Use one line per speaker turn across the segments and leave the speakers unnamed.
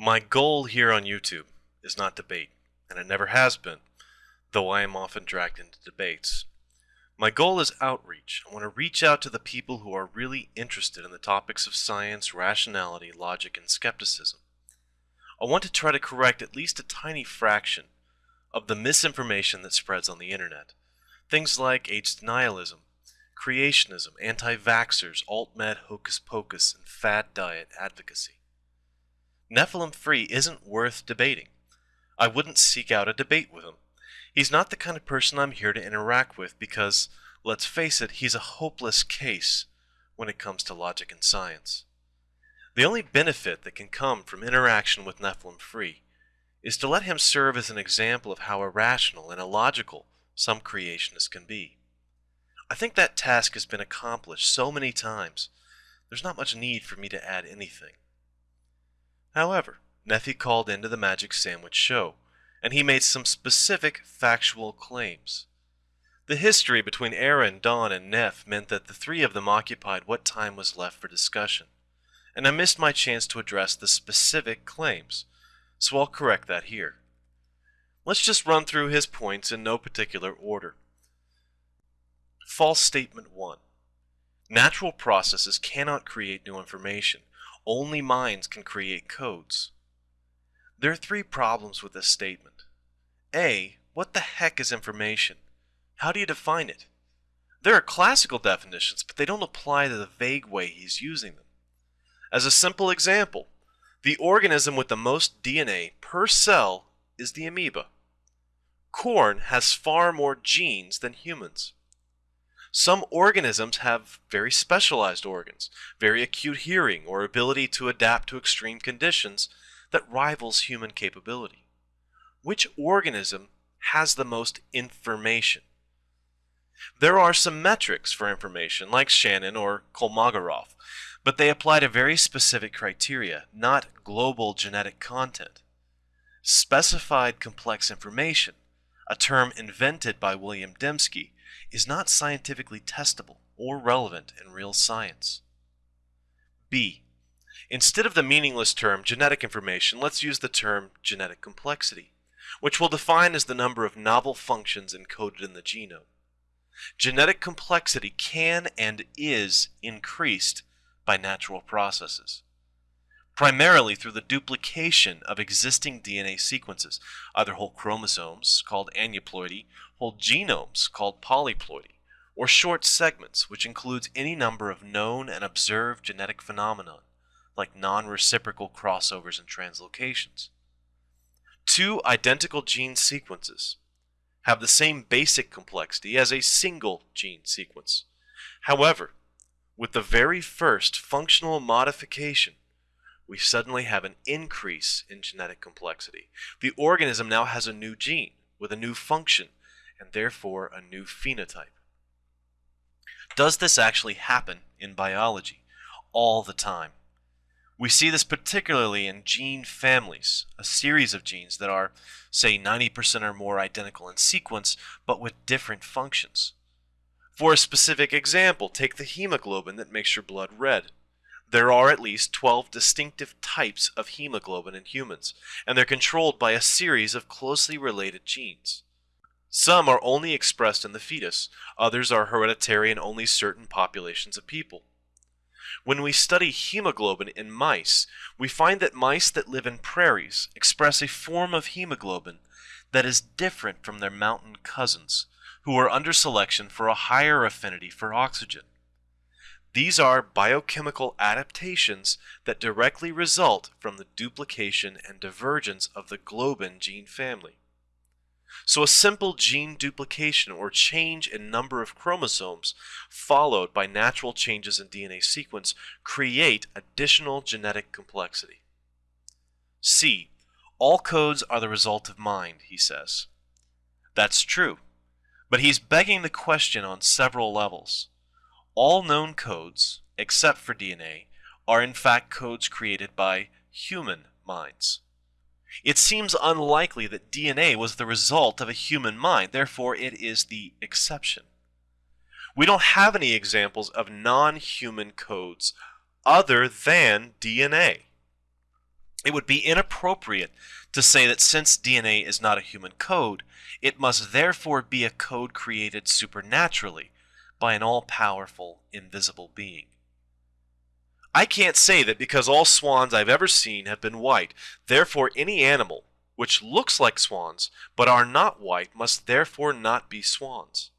My goal here on YouTube is not debate, and it never has been, though I am often dragged into debates. My goal is outreach. I want to reach out to the people who are really interested in the topics of science, rationality, logic, and skepticism. I want to try to correct at least a tiny fraction of the misinformation that spreads on the internet. Things like AIDS denialism, creationism, anti vaxxers, alt med hocus pocus, and fad diet advocacy. Nephilim Free isn't worth debating. I wouldn't seek out a debate with him. He's not the kind of person I'm here to interact with because, let's face it, he's a hopeless case when it comes to logic and science. The only benefit that can come from interaction with Nephilim Free is to let him serve as an example of how irrational and illogical some creationists can be. I think that task has been accomplished so many times, there's not much need for me to add anything. However, Nephi called into the Magic Sandwich show, and he made some specific factual claims. The history between Aaron, Dawn, and Neff meant that the three of them occupied what time was left for discussion, and I missed my chance to address the specific claims, so I'll correct that here. Let's just run through his points in no particular order. False Statement 1 Natural processes cannot create new information. Only minds can create codes. There are three problems with this statement. A. What the heck is information? How do you define it? There are classical definitions, but they don't apply to the vague way he's using them. As a simple example, the organism with the most DNA per cell is the amoeba. Corn has far more genes than humans. Some organisms have very specialized organs, very acute hearing, or ability to adapt to extreme conditions that rivals human capability. Which organism has the most information? There are some metrics for information, like Shannon or Kolmogorov, but they apply to very specific criteria, not global genetic content. Specified complex information, a term invented by William Dembski, is not scientifically testable or relevant in real science. B. Instead of the meaningless term genetic information, let's use the term genetic complexity, which we'll define as the number of novel functions encoded in the genome. Genetic complexity can and is increased by natural processes, primarily through the duplication of existing DNA sequences, either whole chromosomes, called aneuploidy, whole genomes, called polyploidy, or short segments, which includes any number of known and observed genetic phenomena, like non-reciprocal crossovers and translocations. Two identical gene sequences have the same basic complexity as a single gene sequence. However, with the very first functional modification, we suddenly have an increase in genetic complexity. The organism now has a new gene with a new function and therefore a new phenotype. Does this actually happen in biology? All the time. We see this particularly in gene families, a series of genes that are, say, 90% or more identical in sequence, but with different functions. For a specific example, take the hemoglobin that makes your blood red. There are at least 12 distinctive types of hemoglobin in humans, and they're controlled by a series of closely related genes. Some are only expressed in the fetus, others are hereditary in only certain populations of people. When we study hemoglobin in mice, we find that mice that live in prairies express a form of hemoglobin that is different from their mountain cousins, who are under selection for a higher affinity for oxygen. These are biochemical adaptations that directly result from the duplication and divergence of the globin gene family. So a simple gene duplication or change in number of chromosomes followed by natural changes in DNA sequence create additional genetic complexity. C. All codes are the result of mind, he says. That's true, but he's begging the question on several levels. All known codes, except for DNA, are in fact codes created by human minds. It seems unlikely that DNA was the result of a human mind, therefore it is the exception. We don't have any examples of non-human codes other than DNA. It would be inappropriate to say that since DNA is not a human code, it must therefore be a code created supernaturally by an all powerful, invisible being. I can't say that because all swans I've ever seen have been white, therefore any animal which looks like swans but are not white must therefore not be swans.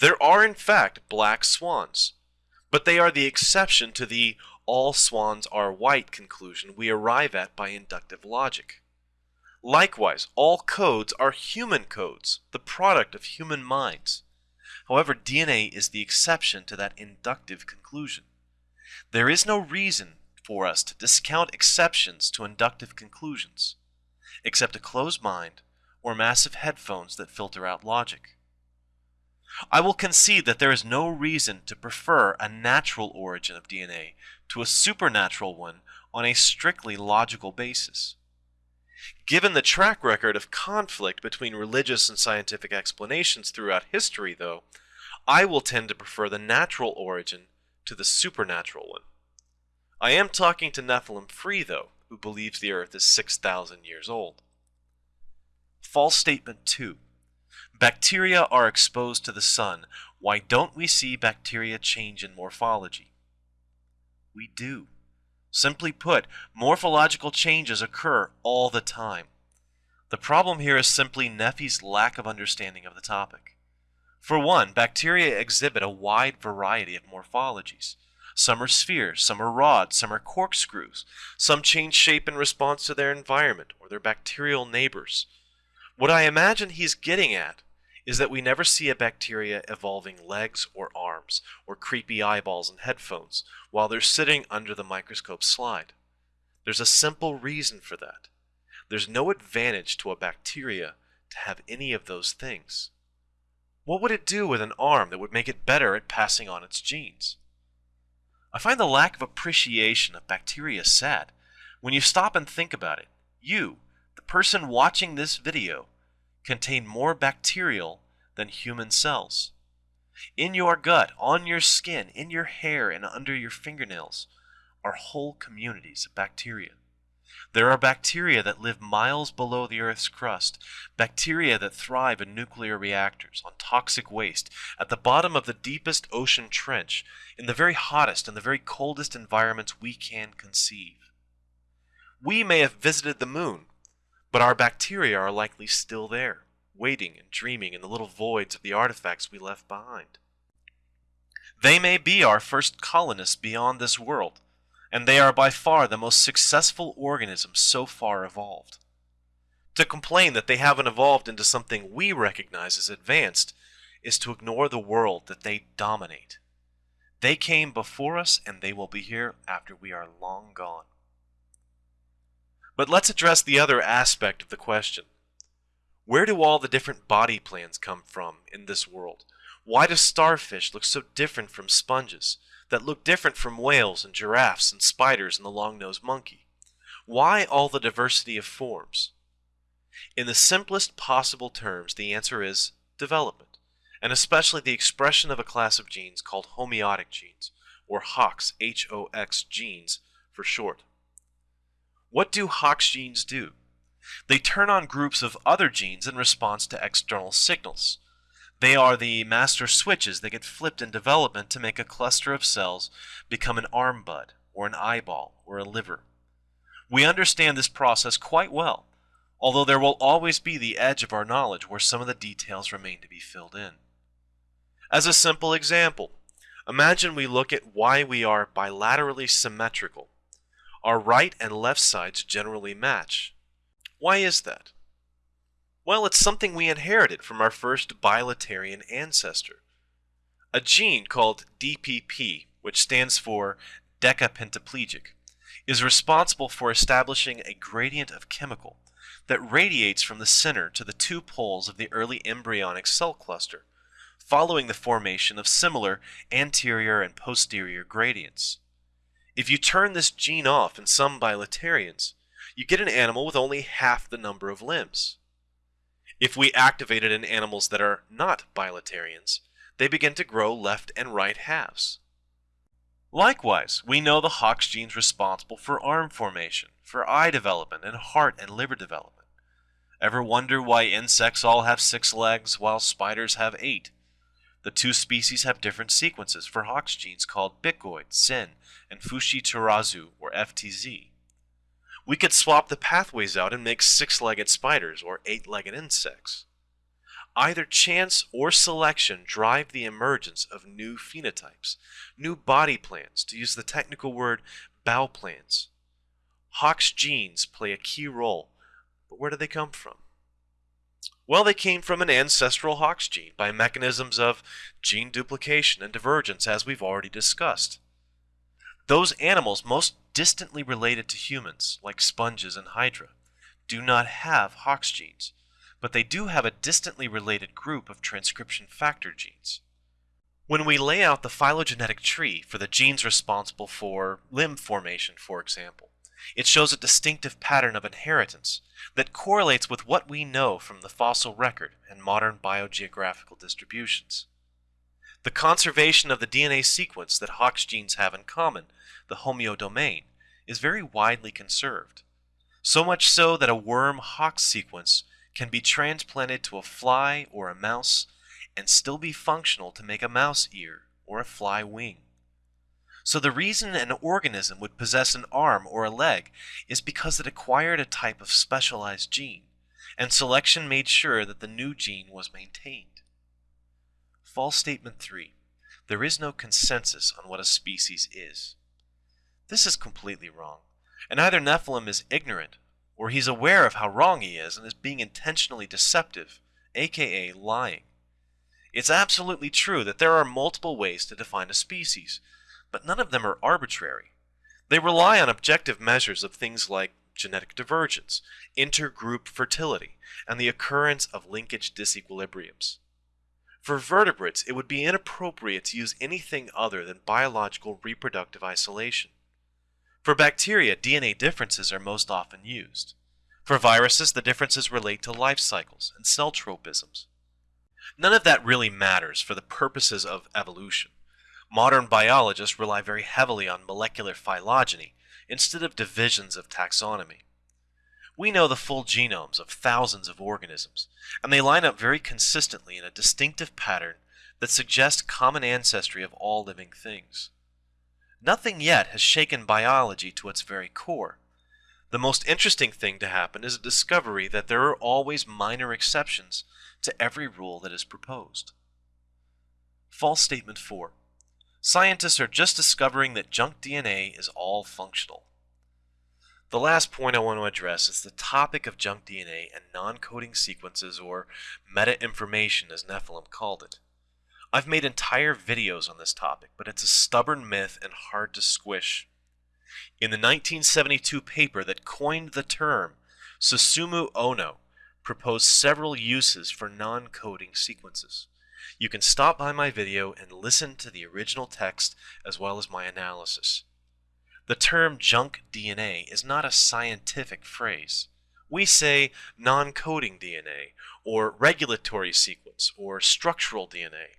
There are in fact black swans, but they are the exception to the all swans are white conclusion we arrive at by inductive logic. Likewise, all codes are human codes, the product of human minds. However, DNA is the exception to that inductive conclusion. There is no reason for us to discount exceptions to inductive conclusions, except a closed mind or massive headphones that filter out logic. I will concede that there is no reason to prefer a natural origin of DNA to a supernatural one on a strictly logical basis. Given the track record of conflict between religious and scientific explanations throughout history, though, I will tend to prefer the natural origin to the supernatural one. I am talking to Nephilim Free, though, who believes the Earth is 6,000 years old. False statement 2. Bacteria are exposed to the sun. Why don't we see bacteria change in morphology? We do. Simply put, morphological changes occur all the time. The problem here is simply Nephi's lack of understanding of the topic. For one, bacteria exhibit a wide variety of morphologies. Some are spheres, some are rods, some are corkscrews. Some change shape in response to their environment or their bacterial neighbors. What I imagine he's getting at is that we never see a bacteria evolving legs or arms, or creepy eyeballs and headphones, while they're sitting under the microscope slide. There's a simple reason for that. There's no advantage to a bacteria to have any of those things. What would it do with an arm that would make it better at passing on its genes? I find the lack of appreciation of bacteria sad. When you stop and think about it, you, the person watching this video, contain more bacterial than human cells. In your gut, on your skin, in your hair, and under your fingernails are whole communities of bacteria. There are bacteria that live miles below the Earth's crust, bacteria that thrive in nuclear reactors, on toxic waste, at the bottom of the deepest ocean trench, in the very hottest and the very coldest environments we can conceive. We may have visited the moon, but our bacteria are likely still there, waiting and dreaming in the little voids of the artifacts we left behind. They may be our first colonists beyond this world, and they are by far the most successful organism so far evolved. To complain that they haven't evolved into something we recognize as advanced is to ignore the world that they dominate. They came before us and they will be here after we are long gone. But let's address the other aspect of the question. Where do all the different body plans come from in this world? Why do starfish look so different from sponges, that look different from whales and giraffes and spiders and the long-nosed monkey? Why all the diversity of forms? In the simplest possible terms, the answer is development, and especially the expression of a class of genes called homeotic genes, or HOX, H-O-X genes for short. What do HOX genes do? They turn on groups of other genes in response to external signals. They are the master switches that get flipped in development to make a cluster of cells become an arm bud, or an eyeball, or a liver. We understand this process quite well, although there will always be the edge of our knowledge where some of the details remain to be filled in. As a simple example, imagine we look at why we are bilaterally symmetrical our right and left sides generally match. Why is that? Well, it's something we inherited from our first bilaterian ancestor. A gene called DPP, which stands for decapentaplegic, is responsible for establishing a gradient of chemical that radiates from the center to the two poles of the early embryonic cell cluster, following the formation of similar anterior and posterior gradients. If you turn this gene off in some bilaterians, you get an animal with only half the number of limbs. If we activate it in animals that are not bilaterians, they begin to grow left and right halves. Likewise, we know the Hox genes responsible for arm formation, for eye development, and heart and liver development. Ever wonder why insects all have six legs while spiders have eight? The two species have different sequences for Hox genes called bicoid, SYN, and Fushi tarazu, or FTZ. We could swap the pathways out and make six-legged spiders or eight-legged insects. Either chance or selection drive the emergence of new phenotypes, new body plans, to use the technical word Bauplans. Hox genes play a key role, but where do they come from? Well, they came from an ancestral Hox gene by mechanisms of gene duplication and divergence, as we've already discussed. Those animals most distantly related to humans, like sponges and hydra, do not have Hox genes, but they do have a distantly related group of transcription factor genes. When we lay out the phylogenetic tree for the genes responsible for limb formation, for example, it shows a distinctive pattern of inheritance that correlates with what we know from the fossil record and modern biogeographical distributions. The conservation of the DNA sequence that Hox genes have in common, the homeodomain, is very widely conserved. So much so that a worm Hox sequence can be transplanted to a fly or a mouse and still be functional to make a mouse ear or a fly wing. So the reason an organism would possess an arm or a leg is because it acquired a type of specialized gene, and selection made sure that the new gene was maintained. False statement 3. There is no consensus on what a species is. This is completely wrong, and either Nephilim is ignorant, or he's aware of how wrong he is and is being intentionally deceptive, aka lying. It's absolutely true that there are multiple ways to define a species, but none of them are arbitrary. They rely on objective measures of things like genetic divergence, intergroup fertility, and the occurrence of linkage disequilibriums. For vertebrates, it would be inappropriate to use anything other than biological reproductive isolation. For bacteria, DNA differences are most often used. For viruses, the differences relate to life cycles and cell tropisms. None of that really matters for the purposes of evolution. Modern biologists rely very heavily on molecular phylogeny instead of divisions of taxonomy. We know the full genomes of thousands of organisms, and they line up very consistently in a distinctive pattern that suggests common ancestry of all living things. Nothing yet has shaken biology to its very core. The most interesting thing to happen is a discovery that there are always minor exceptions to every rule that is proposed. False statement 4. Scientists are just discovering that junk DNA is all functional. The last point I want to address is the topic of junk DNA and non-coding sequences or meta-information as Nephilim called it. I've made entire videos on this topic, but it's a stubborn myth and hard to squish. In the 1972 paper that coined the term, Susumu Ohno proposed several uses for non-coding sequences. You can stop by my video and listen to the original text as well as my analysis. The term junk DNA is not a scientific phrase. We say non-coding DNA, or regulatory sequence, or structural DNA.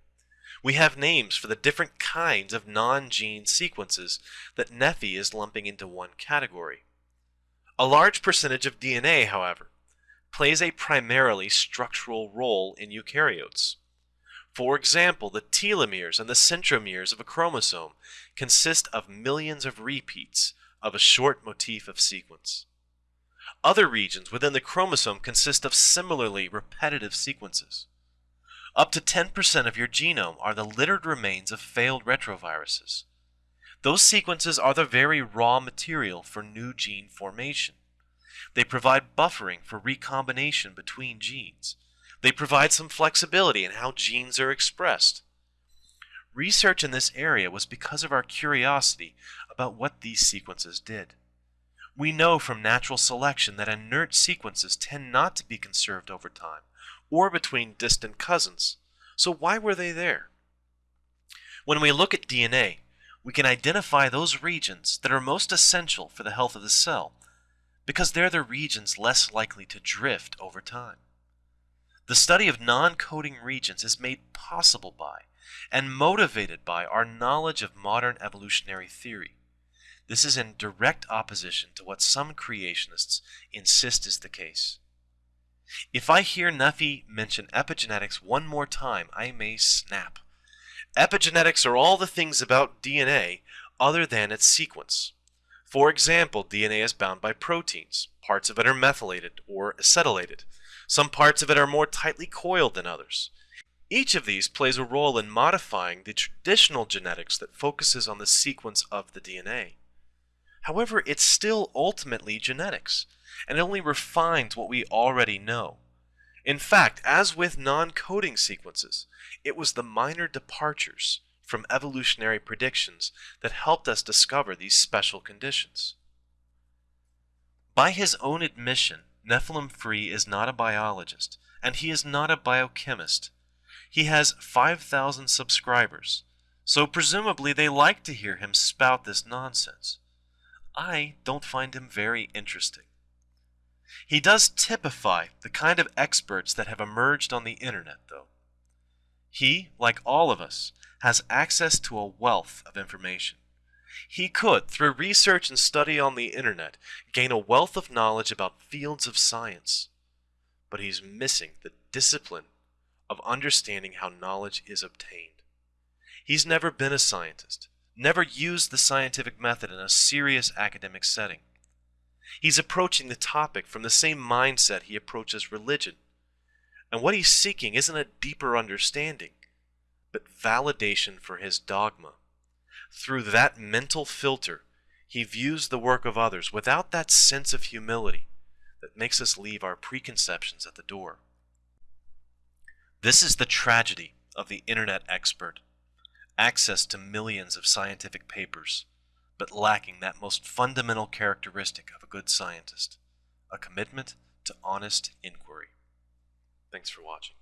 We have names for the different kinds of non-gene sequences that Nephi is lumping into one category. A large percentage of DNA, however, plays a primarily structural role in eukaryotes. For example, the telomeres and the centromeres of a chromosome consist of millions of repeats of a short motif of sequence. Other regions within the chromosome consist of similarly repetitive sequences. Up to 10% of your genome are the littered remains of failed retroviruses. Those sequences are the very raw material for new gene formation. They provide buffering for recombination between genes. They provide some flexibility in how genes are expressed. Research in this area was because of our curiosity about what these sequences did. We know from natural selection that inert sequences tend not to be conserved over time or between distant cousins. So why were they there? When we look at DNA, we can identify those regions that are most essential for the health of the cell because they're the regions less likely to drift over time. The study of non-coding regions is made possible by and motivated by our knowledge of modern evolutionary theory. This is in direct opposition to what some creationists insist is the case. If I hear Nuffy mention epigenetics one more time, I may snap. Epigenetics are all the things about DNA other than its sequence. For example, DNA is bound by proteins. Parts of it are methylated or acetylated. Some parts of it are more tightly coiled than others. Each of these plays a role in modifying the traditional genetics that focuses on the sequence of the DNA. However, it's still ultimately genetics, and it only refines what we already know. In fact, as with non-coding sequences, it was the minor departures from evolutionary predictions that helped us discover these special conditions. By his own admission, Nephilim Free is not a biologist, and he is not a biochemist. He has 5,000 subscribers, so presumably they like to hear him spout this nonsense. I don't find him very interesting. He does typify the kind of experts that have emerged on the internet, though. He, like all of us, has access to a wealth of information. He could, through research and study on the internet, gain a wealth of knowledge about fields of science. But he's missing the discipline of understanding how knowledge is obtained. He's never been a scientist, never used the scientific method in a serious academic setting. He's approaching the topic from the same mindset he approaches religion. And what he's seeking isn't a deeper understanding, but validation for his dogma. Through that mental filter, he views the work of others without that sense of humility that makes us leave our preconceptions at the door. This is the tragedy of the internet expert. Access to millions of scientific papers, but lacking that most fundamental characteristic of a good scientist, a commitment to honest inquiry. Thanks for watching.